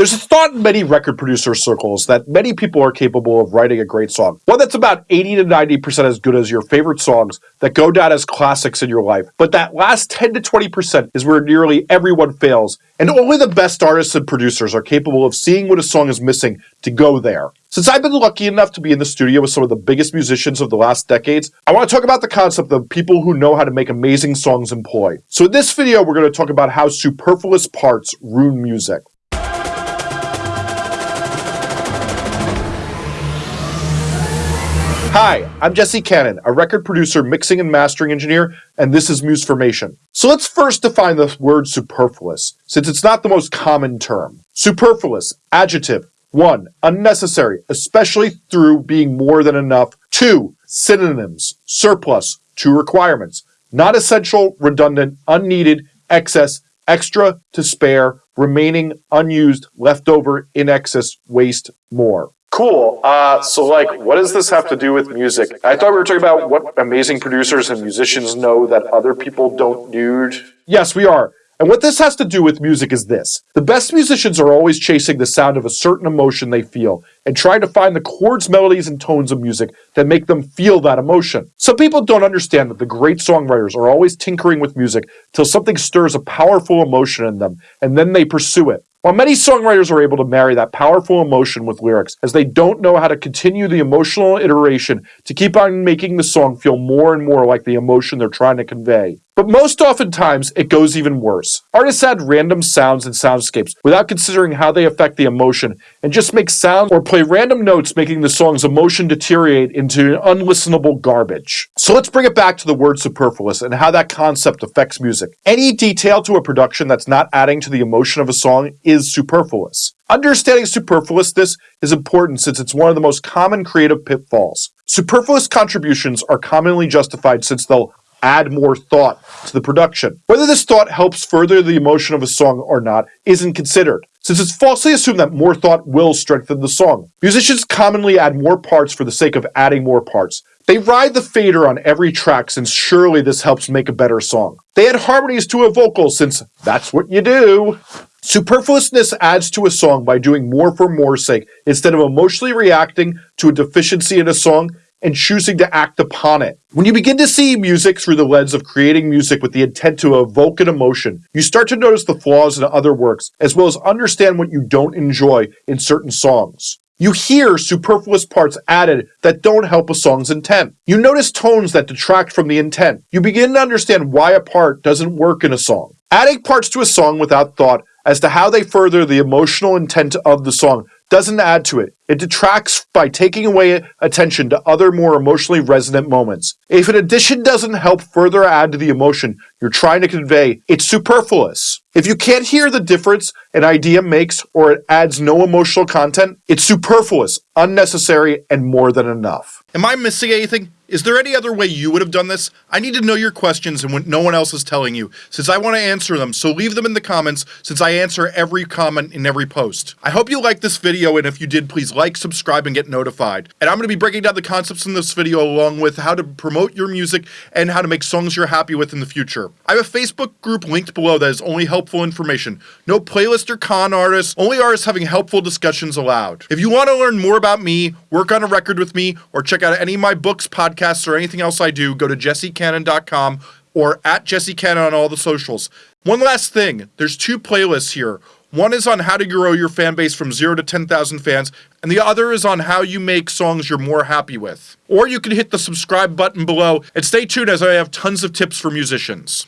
There's a thought in many record producer circles that many people are capable of writing a great song. One that's about 80 to 90% as good as your favorite songs that go down as classics in your life. But that last 10 to 20% is where nearly everyone fails, and only the best artists and producers are capable of seeing what a song is missing to go there. Since I've been lucky enough to be in the studio with some of the biggest musicians of the last decades, I want to talk about the concept of people who know how to make amazing songs employ. So in this video, we're going to talk about how superfluous parts ruin music. Hi, I'm Jesse Cannon, a record producer, mixing and mastering engineer, and this is Musformation. So let's first define the word superfluous, since it's not the most common term. Superfluous, adjective, 1. Unnecessary, especially through being more than enough. 2. Synonyms. Surplus. Two requirements. Not essential, redundant, unneeded, excess, extra, to spare, remaining, unused, leftover, in excess, waste, more. Cool. Uh, so, like, what does this have to do with music? I thought we were talking about what amazing producers and musicians know that other people don't, dude. Yes, we are. And what this has to do with music is this. The best musicians are always chasing the sound of a certain emotion they feel and trying to find the chords, melodies, and tones of music that make them feel that emotion. Some people don't understand that the great songwriters are always tinkering with music till something stirs a powerful emotion in them, and then they pursue it. While many songwriters are able to marry that powerful emotion with lyrics, as they don't know how to continue the emotional iteration to keep on making the song feel more and more like the emotion they're trying to convey. But most oftentimes, it goes even worse. Artists add random sounds and soundscapes without considering how they affect the emotion, and just make sounds or play random notes making the song's emotion deteriorate into unlistenable garbage. So let's bring it back to the word superfluous and how that concept affects music. Any detail to a production that's not adding to the emotion of a song is superfluous. Understanding superfluousness is important since it's one of the most common creative pitfalls. Superfluous contributions are commonly justified since they'll add more thought to the production. Whether this thought helps further the emotion of a song or not isn't considered, since it's falsely assumed that more thought will strengthen the song. Musicians commonly add more parts for the sake of adding more parts. They ride the fader on every track since surely this helps make a better song. They add harmonies to a vocal since that's what you do. Superfluousness adds to a song by doing more for more's sake instead of emotionally reacting to a deficiency in a song and choosing to act upon it. When you begin to see music through the lens of creating music with the intent to evoke an emotion, you start to notice the flaws in other works, as well as understand what you don't enjoy in certain songs. You hear superfluous parts added that don't help a song's intent. You notice tones that detract from the intent. You begin to understand why a part doesn't work in a song. Adding parts to a song without thought as to how they further the emotional intent of the song doesn't add to it. It detracts by taking away attention to other more emotionally resonant moments. If an addition doesn't help further add to the emotion you're trying to convey, it's superfluous. If you can't hear the difference an idea makes or it adds no emotional content, it's superfluous, unnecessary, and more than enough. Am I missing anything? Is there any other way you would have done this? I need to know your questions and what no one else is telling you, since I want to answer them, so leave them in the comments, since I answer every comment in every post. I hope you liked this video, and if you did, please like, subscribe, and get notified. And I'm going to be breaking down the concepts in this video along with how to promote your music and how to make songs you're happy with in the future. I have a Facebook group linked below that is only helpful information. No playlist or con artists, only artists having helpful discussions allowed. If you want to learn more about me, work on a record with me, or check out any of my books, podcasts, podcasts or anything else I do, go to jessecannon.com or at jessecannon on all the socials. One last thing, there's two playlists here. One is on how to grow your fan base from 0 to 10,000 fans, and the other is on how you make songs you're more happy with. Or you can hit the subscribe button below and stay tuned as I have tons of tips for musicians.